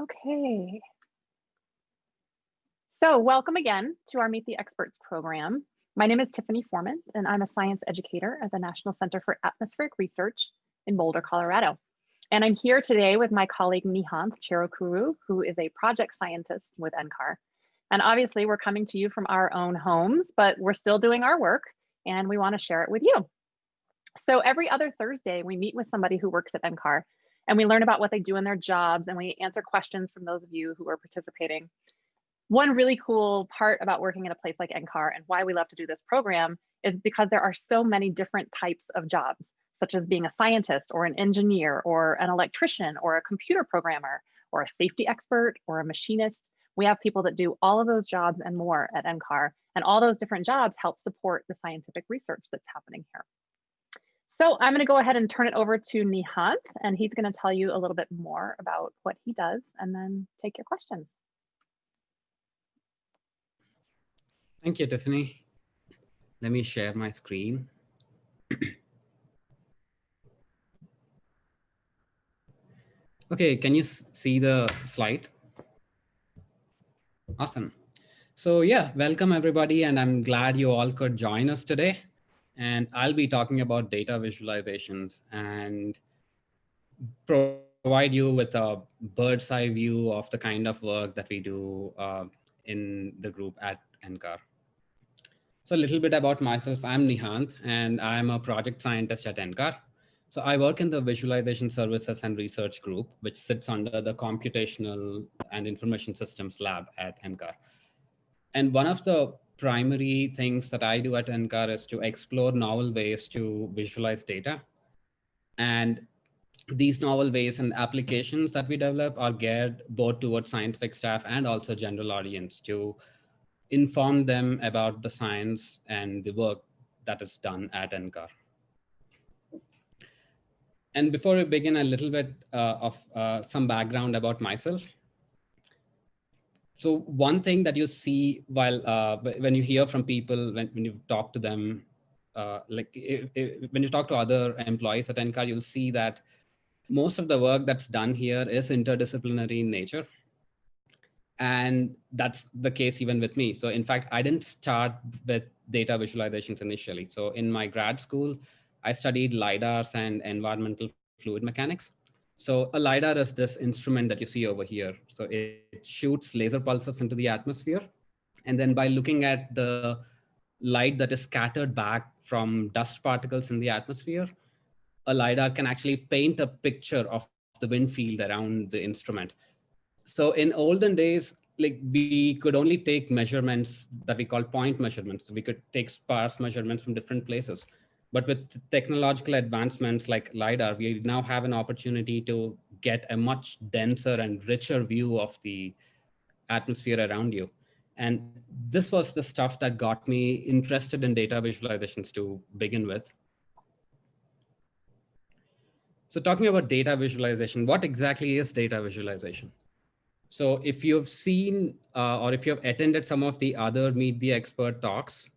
Okay. So welcome again to our Meet the Experts program. My name is Tiffany Foreman, and I'm a science educator at the National Center for Atmospheric Research in Boulder, Colorado. And I'm here today with my colleague Nihant Cherukuru, who is a project scientist with NCAR. And obviously we're coming to you from our own homes, but we're still doing our work and we wanna share it with you. So every other Thursday, we meet with somebody who works at NCAR and we learn about what they do in their jobs and we answer questions from those of you who are participating. One really cool part about working in a place like NCAR and why we love to do this program is because there are so many different types of jobs, such as being a scientist or an engineer or an electrician or a computer programmer or a safety expert or a machinist. We have people that do all of those jobs and more at NCAR, and all those different jobs help support the scientific research that's happening here. So I'm going to go ahead and turn it over to Nihant, and he's going to tell you a little bit more about what he does and then take your questions. Thank you, Tiffany. Let me share my screen. okay, can you see the slide? Awesome. So yeah, welcome everybody, and I'm glad you all could join us today and I'll be talking about data visualizations and provide you with a bird's eye view of the kind of work that we do uh, in the group at NCAR. So a little bit about myself, I'm Nihant and I'm a project scientist at NCAR. So I work in the visualization services and research group, which sits under the computational and information systems lab at NCAR. And one of the primary things that I do at NCAR is to explore novel ways to visualize data. And these novel ways and applications that we develop are geared both towards scientific staff and also general audience to inform them about the science and the work that is done at NCAR. And before we begin, a little bit uh, of uh, some background about myself so one thing that you see while uh, when you hear from people when, when you talk to them uh, like if, if, when you talk to other employees at NCAR, you'll see that most of the work that's done here is interdisciplinary in nature. And that's the case even with me. So in fact, I didn't start with data visualizations initially. So in my grad school, I studied LIDARs and environmental fluid mechanics. So a LiDAR is this instrument that you see over here. So it, shoots laser pulses into the atmosphere. And then by looking at the light that is scattered back from dust particles in the atmosphere, a LiDAR can actually paint a picture of the wind field around the instrument. So in olden days, like we could only take measurements that we call point measurements. So we could take sparse measurements from different places. But with technological advancements like LiDAR, we now have an opportunity to get a much denser and richer view of the atmosphere around you. And this was the stuff that got me interested in data visualizations to begin with. So talking about data visualization, what exactly is data visualization? So if you've seen uh, or if you've attended some of the other Meet the Expert talks,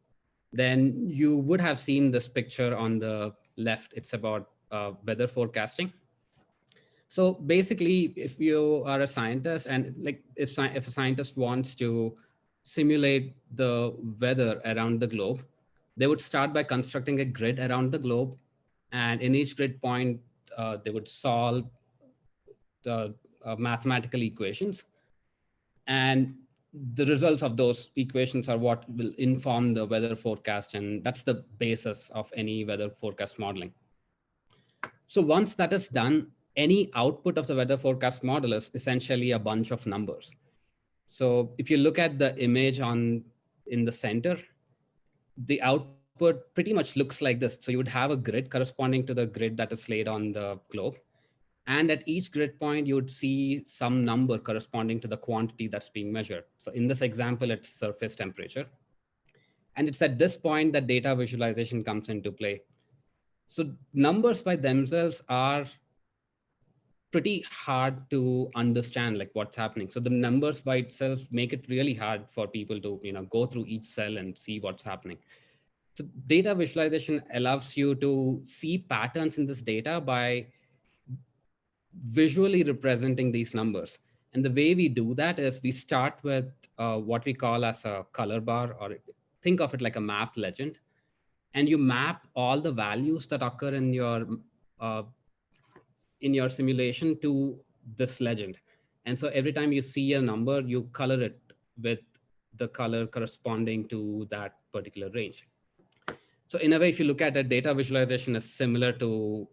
then you would have seen this picture on the left. It's about uh, weather forecasting. So basically, if you are a scientist and like if, if a scientist wants to simulate the weather around the globe, they would start by constructing a grid around the globe. And in each grid point, uh, they would solve the uh, mathematical equations. And the results of those equations are what will inform the weather forecast. And that's the basis of any weather forecast modeling. So once that is done, any output of the weather forecast model is essentially a bunch of numbers. So if you look at the image on in the center, the output pretty much looks like this. So you would have a grid corresponding to the grid that is laid on the globe. And at each grid point, you would see some number corresponding to the quantity that's being measured. So in this example, it's surface temperature. And it's at this point that data visualization comes into play. So numbers by themselves are pretty hard to understand like what's happening. So the numbers by itself make it really hard for people to you know, go through each cell and see what's happening. So data visualization allows you to see patterns in this data by visually representing these numbers. And the way we do that is we start with uh, what we call as a color bar, or think of it like a map legend. And you map all the values that occur in your uh, in your simulation to this legend. And so every time you see a number, you color it with the color corresponding to that particular range. So in a way, if you look at it, data visualization is similar to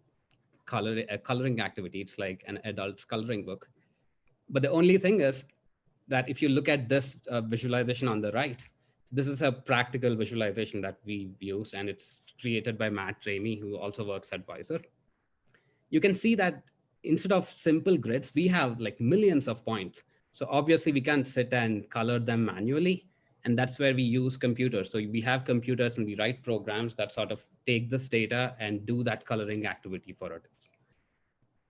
color, a coloring activity. It's like an adult's coloring book. But the only thing is that if you look at this uh, visualization on the right, this is a practical visualization that we've used, and it's created by Matt Rehme, who also works at Wiser. You can see that instead of simple grids, we have like millions of points. So obviously we can't sit and color them manually. And that's where we use computers. So we have computers and we write programs that sort of take this data and do that coloring activity for us.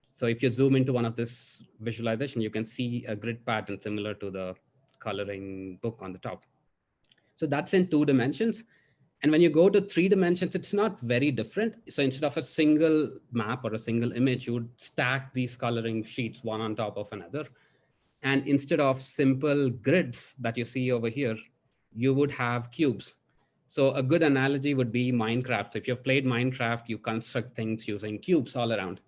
So if you zoom into one of this visualization, you can see a grid pattern similar to the coloring book on the top. So that's in two dimensions. And when you go to three dimensions, it's not very different. So instead of a single map or a single image, you would stack these coloring sheets one on top of another. And instead of simple grids that you see over here, you would have cubes. So a good analogy would be Minecraft. If you've played Minecraft, you construct things using cubes all around.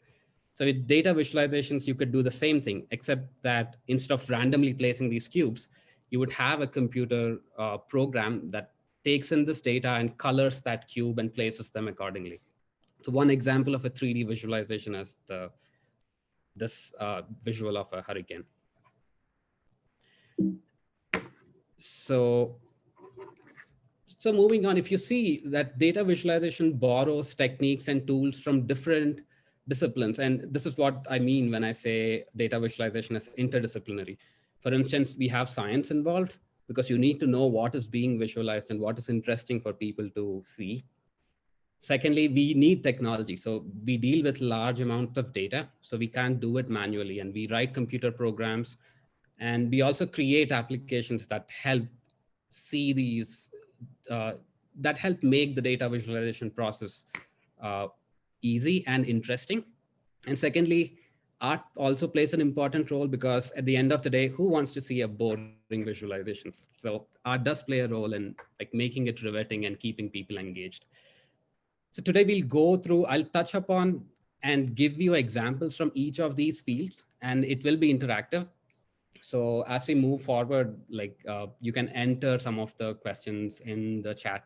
So with data visualizations, you could do the same thing, except that instead of randomly placing these cubes, you would have a computer uh, program that takes in this data and colors that cube and places them accordingly. So one example of a 3D visualization is the this uh, visual of a hurricane. So, so moving on, if you see that data visualization borrows techniques and tools from different disciplines, and this is what I mean when I say data visualization is interdisciplinary. For instance, we have science involved, because you need to know what is being visualized and what is interesting for people to see. Secondly, we need technology. So we deal with large amounts of data, so we can't do it manually. And we write computer programs. And we also create applications that help see these, uh, that help make the data visualization process uh, easy and interesting. And secondly, art also plays an important role because at the end of the day, who wants to see a boring visualization? So art does play a role in like making it riveting and keeping people engaged. So today we'll go through, I'll touch upon and give you examples from each of these fields and it will be interactive. So as we move forward, like uh, you can enter some of the questions in the chat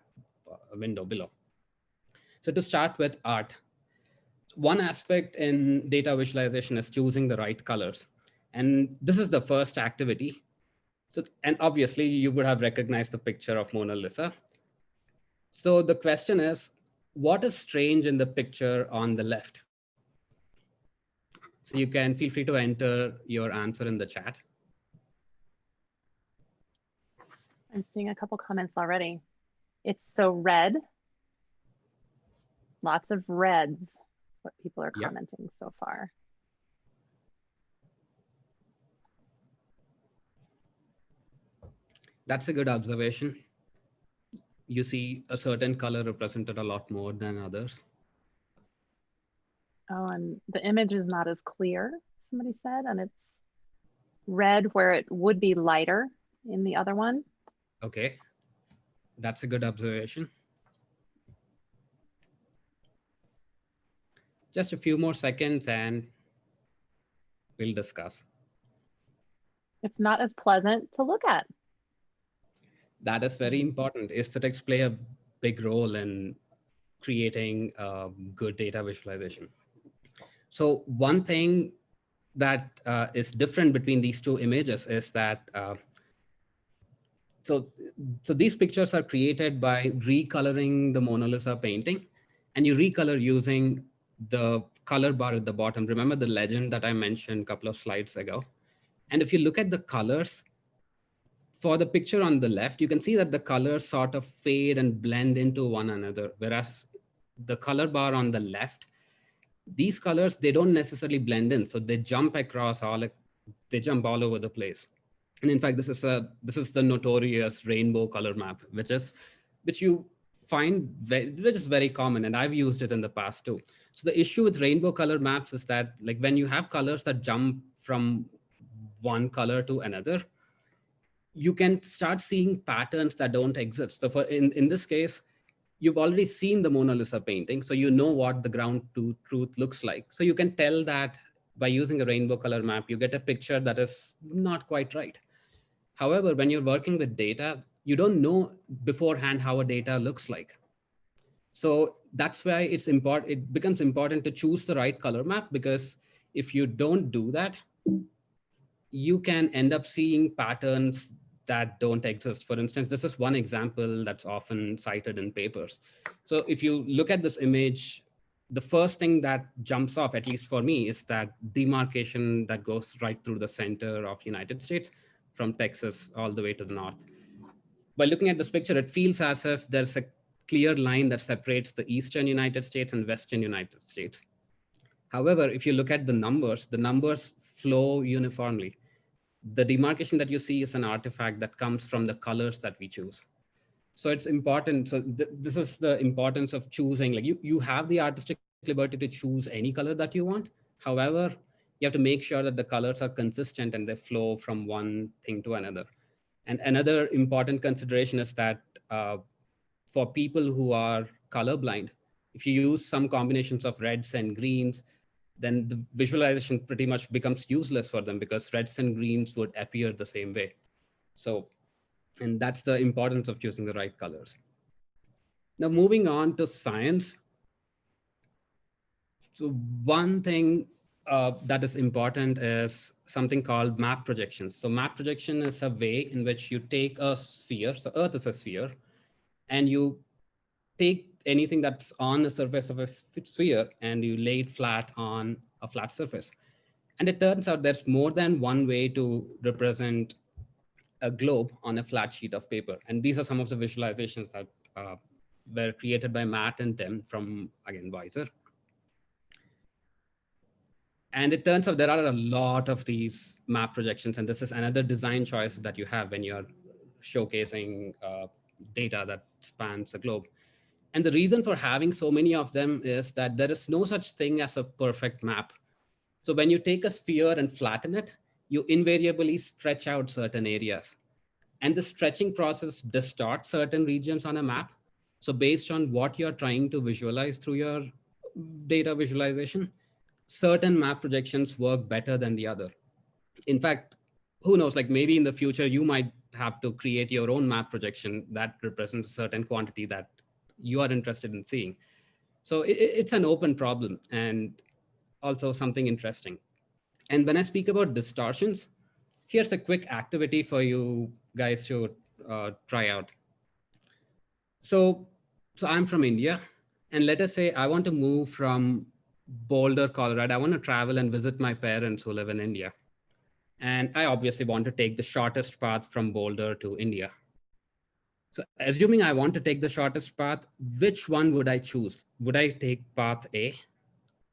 uh, window below. So to start with art, one aspect in data visualization is choosing the right colors. And this is the first activity. So, and obviously you would have recognized the picture of Mona Lisa. So the question is, what is strange in the picture on the left? So you can feel free to enter your answer in the chat. I'm seeing a couple comments already. It's so red. Lots of reds what people are yep. commenting so far. That's a good observation. You see a certain color represented a lot more than others. Oh, and the image is not as clear, somebody said, and it's red where it would be lighter in the other one. Okay, that's a good observation. Just a few more seconds and we'll discuss. It's not as pleasant to look at. That is very important. Aesthetics play a big role in creating good data visualization. So one thing that uh, is different between these two images is that uh, so so these pictures are created by recoloring the Mona Lisa painting and you recolor using the color bar at the bottom, remember the legend that I mentioned a couple of slides ago? And if you look at the colors, for the picture on the left, you can see that the colors sort of fade and blend into one another, whereas the color bar on the left, these colors, they don't necessarily blend in. So they jump across all, they jump all over the place. And in fact, this is a this is the notorious rainbow color map, which is which you find very, which is very common, and I've used it in the past too. So the issue with rainbow color maps is that like when you have colors that jump from one color to another, you can start seeing patterns that don't exist. So for in, in this case, you've already seen the Mona Lisa painting, so you know what the ground to truth looks like. So you can tell that by using a rainbow color map, you get a picture that is not quite right. However, when you're working with data, you don't know beforehand how a data looks like. So that's why it's important. It becomes important to choose the right color map because if you don't do that, you can end up seeing patterns that don't exist. For instance, this is one example that's often cited in papers. So if you look at this image, the first thing that jumps off, at least for me, is that demarcation that goes right through the center of United States from Texas all the way to the north. By looking at this picture, it feels as if there's a clear line that separates the eastern United States and western United States. However, if you look at the numbers, the numbers flow uniformly. The demarcation that you see is an artifact that comes from the colors that we choose. So it's important. So th this is the importance of choosing, like you, you have the artistic liberty to choose any color that you want. However, you have to make sure that the colors are consistent and they flow from one thing to another. And another important consideration is that uh, for people who are colorblind, if you use some combinations of reds and greens, then the visualization pretty much becomes useless for them because reds and greens would appear the same way. So, and that's the importance of choosing the right colors. Now moving on to science. So one thing uh, that is important is something called map projections. So map projection is a way in which you take a sphere, so Earth is a sphere, and you take anything that's on the surface of a sphere and you lay it flat on a flat surface. And it turns out there's more than one way to represent a globe on a flat sheet of paper. And these are some of the visualizations that uh, were created by Matt and Tim from, again, WISER. And it turns out there are a lot of these map projections. And this is another design choice that you have when you're showcasing uh, data that spans the globe. And the reason for having so many of them is that there is no such thing as a perfect map. So when you take a sphere and flatten it, you invariably stretch out certain areas. And the stretching process distorts certain regions on a map. So based on what you're trying to visualize through your data visualization, certain map projections work better than the other. In fact, who knows, like maybe in the future, you might have to create your own map projection that represents a certain quantity that you are interested in seeing. So it, it's an open problem and also something interesting. And when I speak about distortions, here's a quick activity for you guys to uh, try out. So, so I'm from India, and let us say I want to move from Boulder, Colorado. I want to travel and visit my parents who live in India. And I obviously want to take the shortest path from Boulder to India. So assuming I want to take the shortest path, which one would I choose? Would I take path A,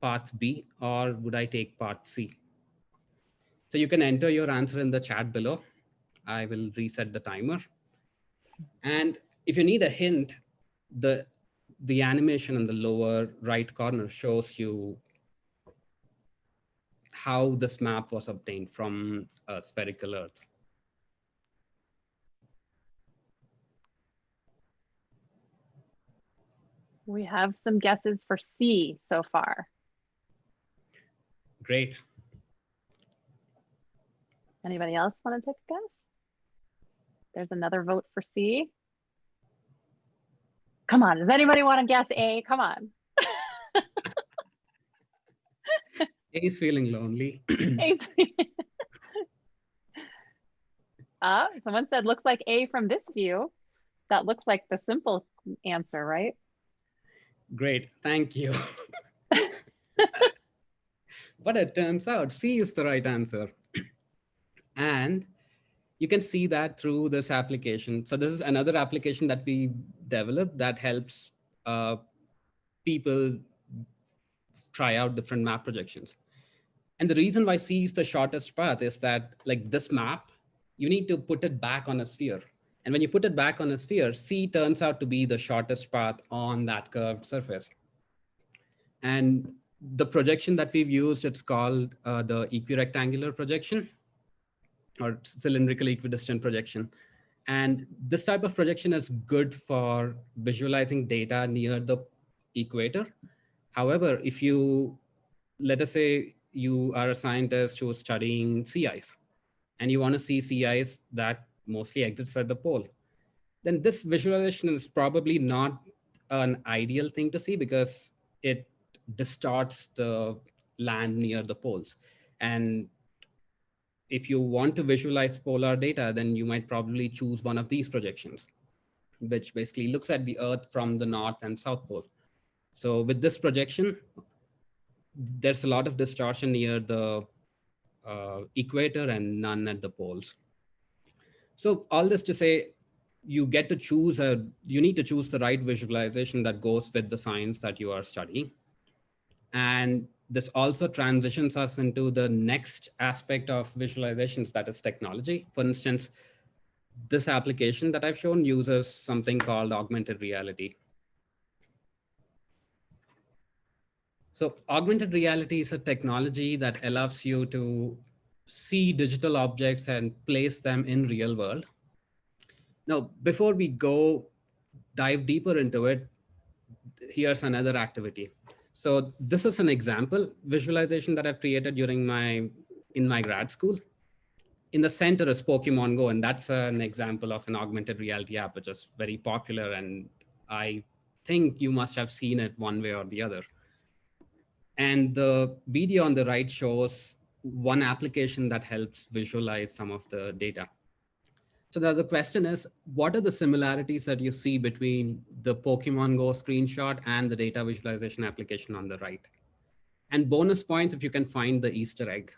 path B, or would I take path C? So you can enter your answer in the chat below. I will reset the timer. And if you need a hint, the, the animation in the lower right corner shows you how this map was obtained from a spherical Earth. We have some guesses for C so far. Great. Anybody else want to take a guess? There's another vote for C. Come on, does anybody want to guess A? Come on. A is feeling lonely. uh, someone said, looks like A from this view. That looks like the simple answer, right? Great, thank you. but it turns out C is the right answer. and you can see that through this application. So this is another application that we developed that helps uh, people try out different map projections. And the reason why C is the shortest path is that like this map, you need to put it back on a sphere. And when you put it back on a sphere, C turns out to be the shortest path on that curved surface. And the projection that we've used, it's called uh, the equirectangular projection. Or cylindrical equidistant projection. And this type of projection is good for visualizing data near the equator. However, if you, let us say you are a scientist who is studying sea ice and you want to see sea ice that mostly exits at the pole, then this visualization is probably not an ideal thing to see because it distorts the land near the poles. And if you want to visualize polar data, then you might probably choose one of these projections, which basically looks at the Earth from the North and South Pole. So with this projection, there's a lot of distortion near the uh, equator and none at the poles. So all this to say, you get to choose a, you need to choose the right visualization that goes with the science that you are studying. And this also transitions us into the next aspect of visualizations, that is technology. For instance, this application that I've shown uses something called augmented reality. So augmented reality is a technology that allows you to see digital objects and place them in real world. Now, before we go dive deeper into it, here's another activity. So this is an example visualization that I've created during my in my grad school. In the center is Pokemon Go, and that's an example of an augmented reality app, which is very popular. And I think you must have seen it one way or the other. And the video on the right shows one application that helps visualize some of the data. So the, the question is, what are the similarities that you see between the Pokemon Go screenshot and the data visualization application on the right? And bonus points if you can find the Easter egg.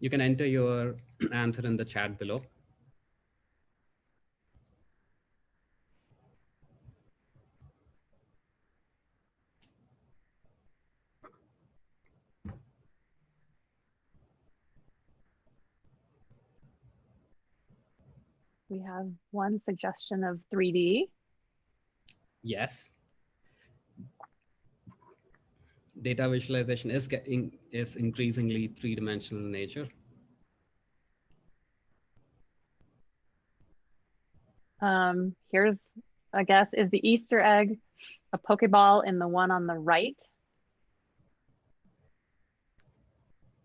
You can enter your answer in the chat below. We have one suggestion of 3D. Yes. Data visualization is getting is increasingly three-dimensional in nature. Um, here's a guess, is the Easter egg a Pokeball in the one on the right?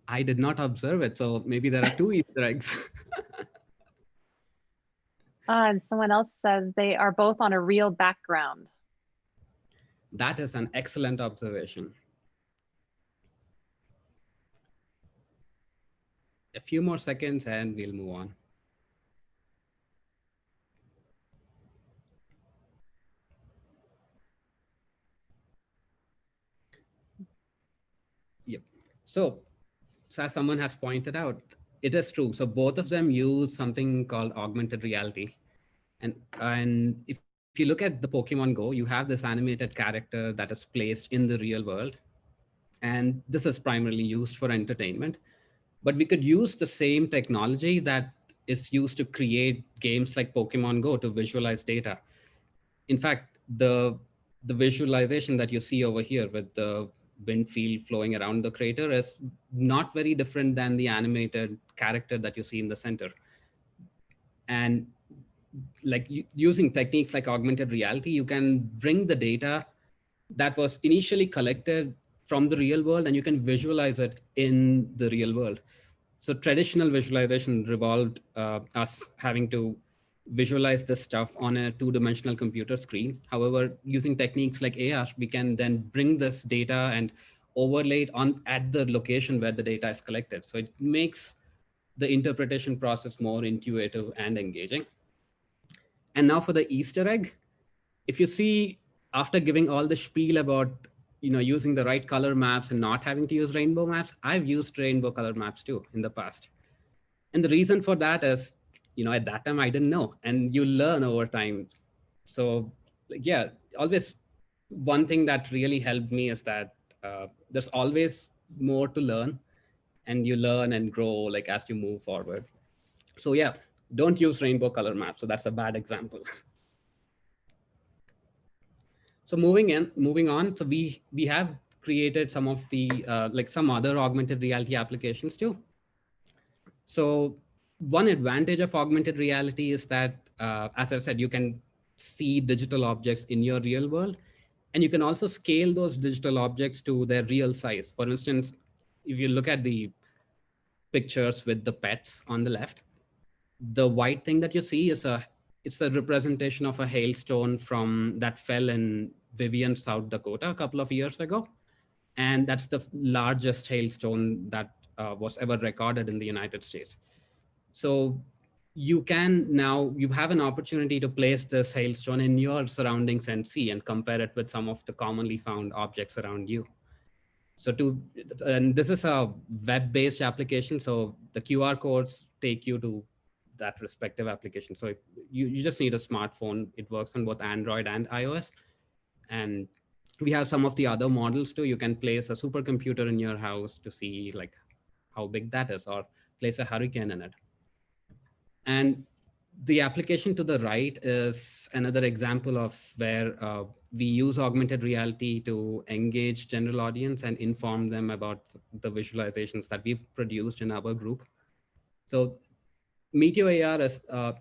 I did not observe it, so maybe there are two Easter eggs. Uh, and someone else says they are both on a real background. That is an excellent observation. A few more seconds and we'll move on. Yep. So, so as someone has pointed out, it is true. So both of them use something called augmented reality. And, and if, if you look at the Pokemon Go, you have this animated character that is placed in the real world. And this is primarily used for entertainment. But we could use the same technology that is used to create games like Pokemon Go to visualize data. In fact, the, the visualization that you see over here with the wind field flowing around the crater is not very different than the animated character that you see in the center. And like using techniques like augmented reality, you can bring the data that was initially collected from the real world and you can visualize it in the real world. So traditional visualization revolved uh, us having to visualize this stuff on a two-dimensional computer screen. However, using techniques like AR, we can then bring this data and overlay it on at the location where the data is collected. So it makes the interpretation process more intuitive and engaging. And now for the Easter egg, if you see after giving all the spiel about you know using the right color maps and not having to use rainbow maps, I've used rainbow color maps too in the past. And the reason for that is, you know, at that time I didn't know, and you learn over time. So like, yeah, always one thing that really helped me is that uh, there's always more to learn and you learn and grow like as you move forward. So yeah, don't use rainbow color maps. So that's a bad example. so moving in, moving on. So we we have created some of the, uh, like some other augmented reality applications too. So one advantage of augmented reality is that, uh, as I've said, you can see digital objects in your real world. And you can also scale those digital objects to their real size. For instance, if you look at the pictures with the pets on the left, the white thing that you see is a it's a representation of a hailstone from that fell in Vivian, South Dakota a couple of years ago. And that's the largest hailstone that uh, was ever recorded in the United States. So you can now, you have an opportunity to place this hailstone in your surroundings and see and compare it with some of the commonly found objects around you. So to, and this is a web-based application. So the QR codes take you to that respective application. So you, you just need a smartphone. It works on both Android and iOS. And we have some of the other models too. You can place a supercomputer in your house to see like how big that is or place a hurricane in it. And the application to the right is another example of where uh, we use augmented reality to engage general audience and inform them about the visualizations that we've produced in our group. So Meteor AR is, uh,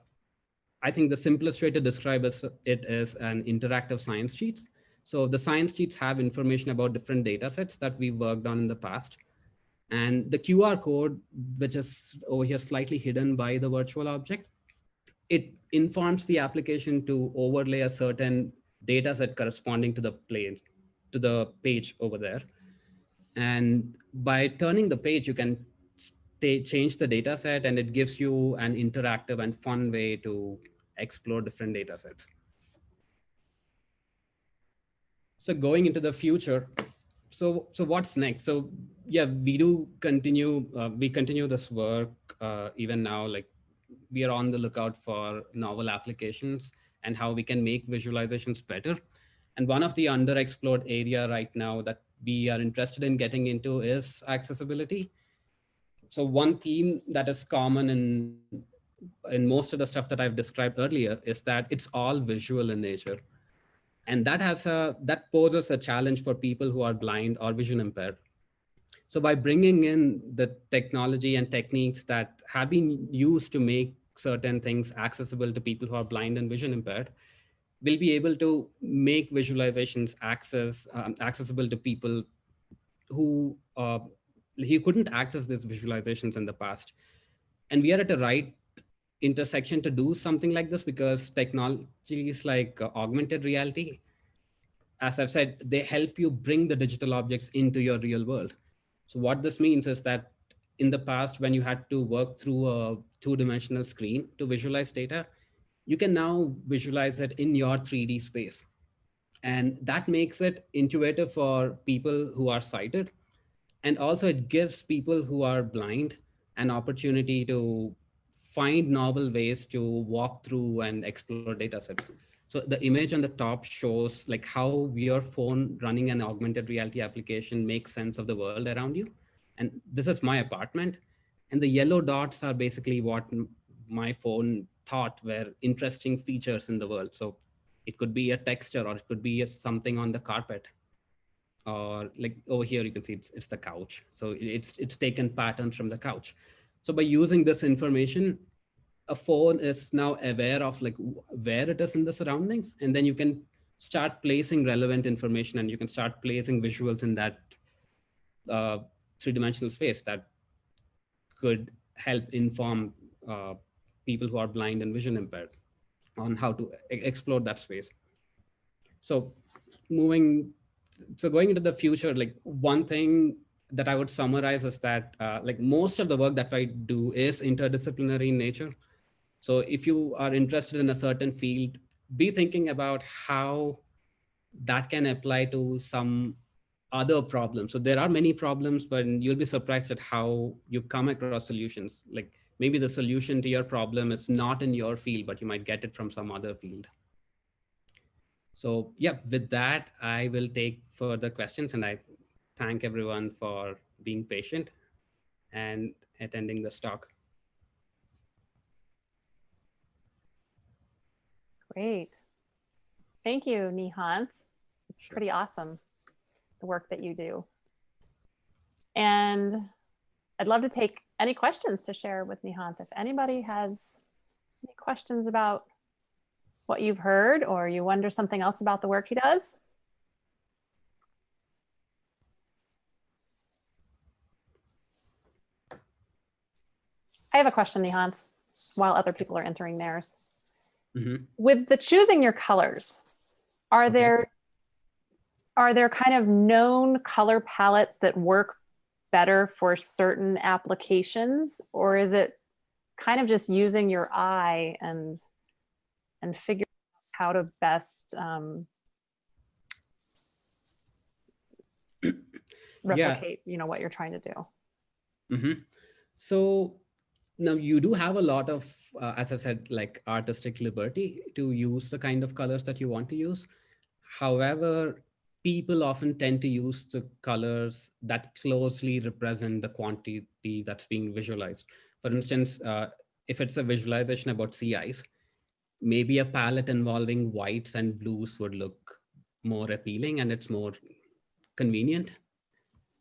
I think the simplest way to describe it is an interactive science sheets. So the science sheets have information about different data sets that we worked on in the past. And the QR code, which is over here slightly hidden by the virtual object, it informs the application to overlay a certain data set corresponding to the planes, to the page over there. And by turning the page, you can change the data set and it gives you an interactive and fun way to explore different data sets. So going into the future, so so what's next? So yeah, we do continue, uh, we continue this work uh, even now, like we are on the lookout for novel applications and how we can make visualizations better. And one of the underexplored area right now that we are interested in getting into is accessibility so one theme that is common in in most of the stuff that I've described earlier is that it's all visual in nature. And that has a that poses a challenge for people who are blind or vision impaired. So by bringing in the technology and techniques that have been used to make certain things accessible to people who are blind and vision impaired, we'll be able to make visualizations access um, accessible to people who uh, he couldn't access these visualizations in the past. And we are at the right intersection to do something like this because technologies like uh, augmented reality, as I've said, they help you bring the digital objects into your real world. So what this means is that in the past, when you had to work through a two-dimensional screen to visualize data, you can now visualize it in your 3D space. And that makes it intuitive for people who are sighted and also it gives people who are blind an opportunity to find novel ways to walk through and explore data sets. So the image on the top shows like how your phone running an augmented reality application makes sense of the world around you. And this is my apartment. And the yellow dots are basically what my phone thought were interesting features in the world. So it could be a texture or it could be something on the carpet or like over here, you can see it's, it's the couch. So it's, it's taken patterns from the couch. So by using this information, a phone is now aware of like where it is in the surroundings, and then you can start placing relevant information and you can start placing visuals in that uh, three-dimensional space that could help inform uh, people who are blind and vision impaired on how to explore that space. So moving so going into the future, like one thing that I would summarize is that uh, like most of the work that I do is interdisciplinary in nature. So if you are interested in a certain field, be thinking about how that can apply to some other problems. So there are many problems, but you'll be surprised at how you come across solutions. Like maybe the solution to your problem is not in your field, but you might get it from some other field. So yeah, with that, I will take further questions and I thank everyone for being patient and attending this talk. Great. Thank you, Nihan. It's pretty awesome. the work that you do. And I'd love to take any questions to share with Nihant. If anybody has any questions about what you've heard or you wonder something else about the work he does. I have a question, Nihant, while other people are entering theirs. Mm -hmm. With the choosing your colors, are Okay. there are there kind of known color palettes that work better for certain applications or is it kind of just using your eye and and figure out how to best um, replicate you know what you're trying to do hmm So now you do have a lot of, uh, as I've said, like artistic liberty to use the kind of colors that you want to use. However, people often tend to use the colors that closely represent the quantity that's being visualized. For instance, uh, if it's a visualization about sea ice, maybe a palette involving whites and blues would look more appealing and it's more convenient.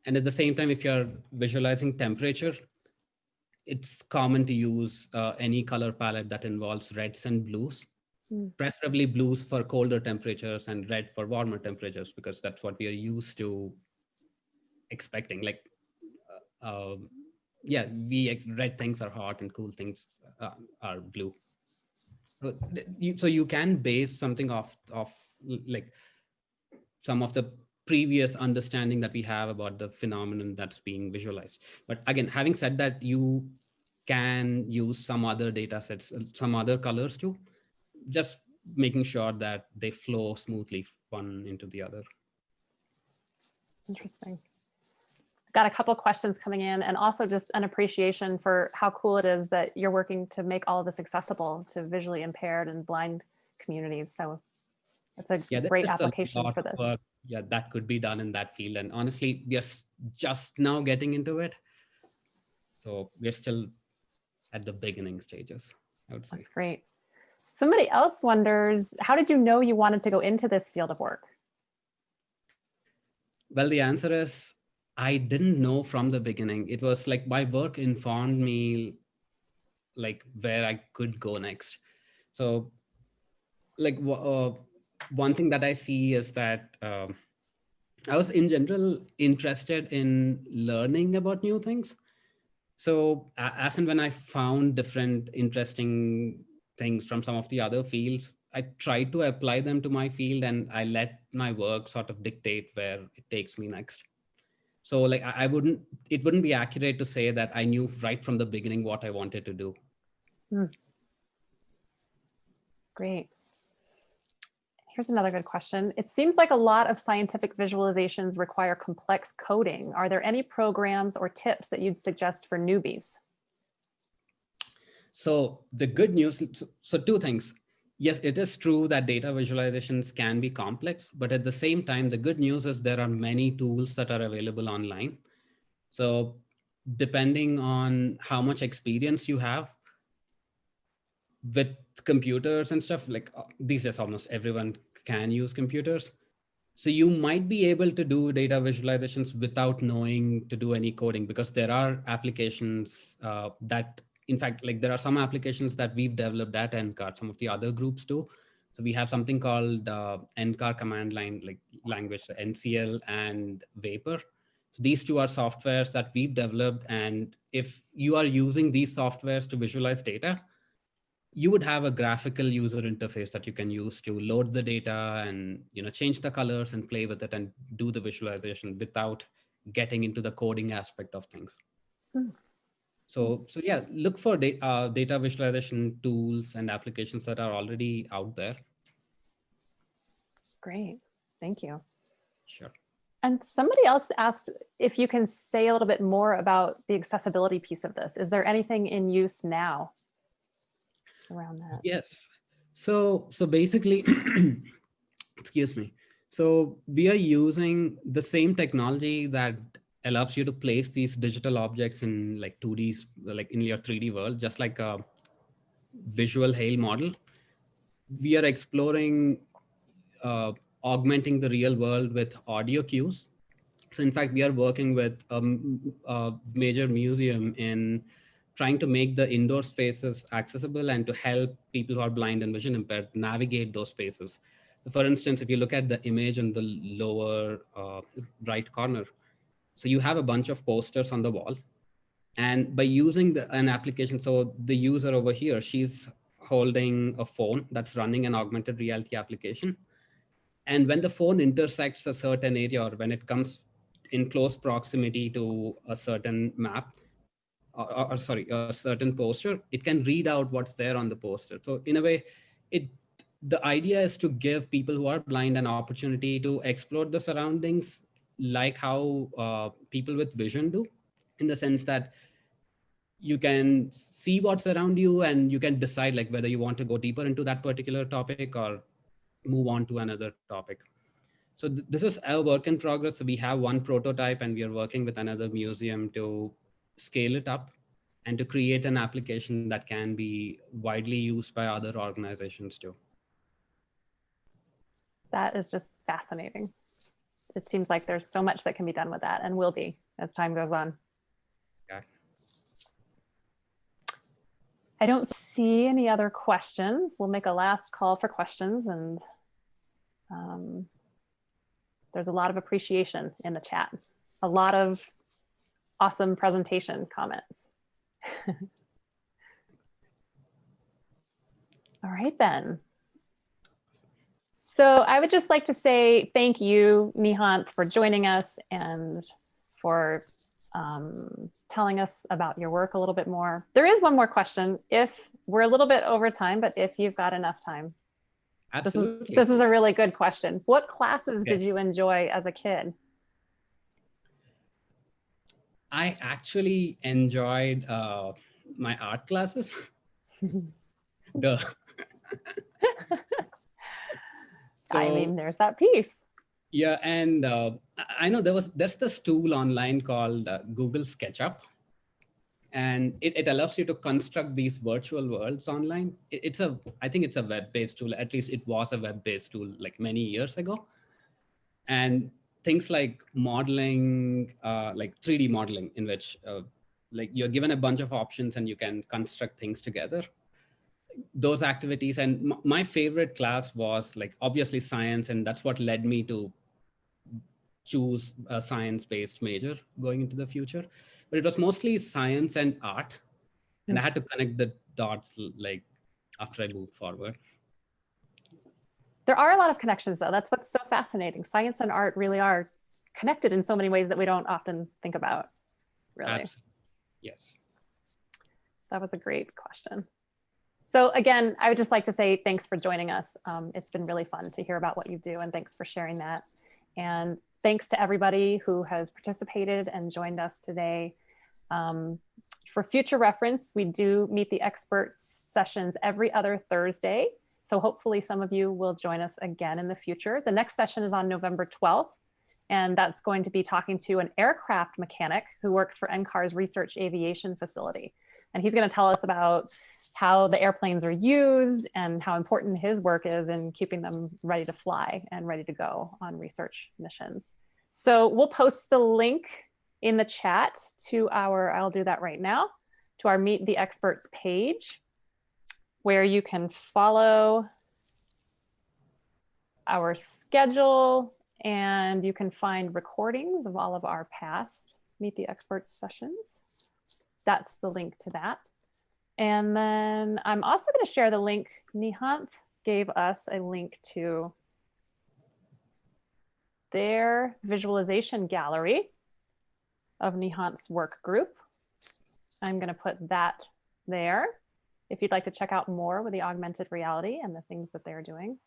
And at the same time, if you're visualizing temperature, it's common to use uh, any color palette that involves reds and blues, Hmm. preferably blues for colder temperatures and red for warmer temperatures, because that's what we are used to expecting. Like, uh, um, yeah, we red things are hot and cool things uh, are blue. So you, so you can base something off of like some of the previous understanding that we have about the phenomenon that's being visualized. But again, having said that, you can use some other data sets, some other colors too, just making sure that they flow smoothly one into the other. interesting got a couple questions coming in and also just an appreciation for how cool it is that you're working to make all of this accessible to visually impaired and blind communities so it's a Yeah, great a application lot for this Yeah, that could be done in that field. And honestly, we are just now getting into it. So we're still at the beginning stages, I would say. That's great. Somebody else wonders, how did you know you wanted to go into this field of work? Well, the answer is I didn't know from the beginning. It was like my work informed me like where I could go next. So like uh, one thing that I see is that um, I was in general interested in learning about new things. So a- as and when I found different interesting things from some of the other fields, I tried to apply them to my field and I let my work sort of dictate where it takes me next. So like I, I wouldn't, it wouldn't be accurate to say that I knew right from the beginning what I wanted to do. Great. Here's another good question. It seems like a lot of scientific visualizations require complex coding. Are there any programs or tips that you'd suggest for newbies? So the good news, so- two things. Yes, it is true that data visualizations can be complex, but at the same time, the good news is there are many tools that are available online. So depending on how much experience you have with computers and stuff, like uh, these days almost everyone can use computers. So you might be able to do data visualizations without knowing to do any coding because there are applications uh, that in fact, like there are some applications that we've developed at NCAR, some of the other groups too. So we have something called uh, NCAR command line like language, so NCL and Vapor. So these two are softwares that we've developed. And if you are using these softwares to visualize data, you would have a graphical user interface that you can use to load the data and you know change the colors and play with it and do the visualization without getting into the coding aspect of things. Hmm. So, so yeah, look for da uh, data visualization tools and applications that are already out there. Great, thank you. Sure. And somebody else asked if you can say a little bit more about the accessibility piece of this. Is there anything in use now around that? Yes. So, so basically, excuse me. So we are using the same technology that allows you to place these digital objects in like 2D, like in your 3D world, just like a visual hail model. We are exploring uh, augmenting the real world with audio cues. So in fact, we are working with um, a major museum in trying to make the indoor spaces accessible and to help people who are blind and vision impaired navigate those spaces. So for instance, if you look at the image in the lower uh, right corner, so you have a bunch of posters on the wall. And by using the, an application, so the user over here, she's holding a phone that's running an augmented reality application. And when the phone intersects a certain area or when it comes in close proximity to a certain map, or, or, sorry, a certain poster, it can read out what's there on the poster. So in a way, it the idea is to give people who are blind an opportunity to explore the surroundings like how uh, people with vision do, in the sense that you can see what's around you and you can decide like whether you want to go deeper into that particular topic or move on to another topic. So th this is our work in progress. So we have one prototype and we are working with another museum to scale it up and to create an application that can be widely used by other organizations too. That is just fascinating. It seems like there's so much that can be done with that and will be as time goes on. Yeah. I don't see any other questions. We'll make a last call for questions and um, there's a lot of appreciation in the chat. A lot of awesome presentation comments. All right then. So I would just like to say thank you, Nihanth, for joining us and for um, telling us about your work a little bit more. There is one more question. If we're a little bit over time, but if you've got enough time. Absolutely. This is, this is a really good question. What classes did you enjoy as a kid? I actually enjoyed uh, my art classes. the so, I mean, there's that piece. Yeah, and uh, I know there was there's this tool online called uh, Google SketchUp, and it, it allows you to construct these virtual worlds online. It, it's a I think it's a web-based tool. At least it was a web-based tool like many years ago, and things like modeling, uh, like 3D modeling, in which uh, like you're given a bunch of options and you can construct things together those activities. And my favorite class was like obviously science, and that's what led me to choose a science-based major going into the future. But it was mostly science and art, and I had to connect the dots like after I moved forward. There are a lot of connections though. That's what's so fascinating. Science and art really are connected in so many ways that we don't often think about, really. Absolutely. Yes. That was a great question. So again, I would just like to say thanks for joining us. Um, it's been really fun to hear about what you do and thanks for sharing that. And thanks to everybody who has participated and joined us today. Um, for future reference, we do meet the experts sessions every other Thursday. So hopefully some of you will join us again in the future. The next session is on November 12th, and that's going to be talking to an aircraft mechanic who works for NCAR's research aviation facility. And he's gonna tell us about how the airplanes are used and how important his work is in keeping them ready to fly and ready to go on research missions. So we'll post the link in the chat to our, I'll do that right now, to our Meet the Experts page, where you can follow our schedule and you can find recordings of all of our past Meet the Experts sessions. That's the link to that. And then I'm also going to share the link. Nihanth gave us a link to their visualization gallery of Nihanth's work group. I'm going to put that there if you'd like to check out more with the augmented reality and the things that they're doing.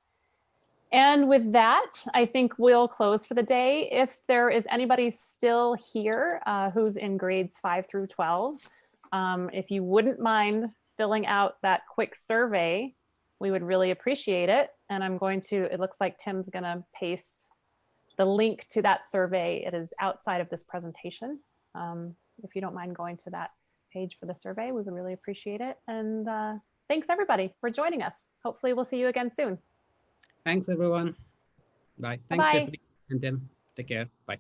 And with that, I think we'll close for the day. If there is anybody still here uh, who's in grades 5 through 12, um, if you wouldn't mind filling out that quick survey, we would really appreciate it. And I'm going to, it looks like Tim's gonna paste the link to that survey. It is outside of this presentation. Um, if you don't mind going to that page for the survey, we would really appreciate it. And uh, thanks everybody for joining us. Hopefully we'll see you again soon. Thanks everyone. Bye. Thanks, Bye. And Tim. Take care. Bye.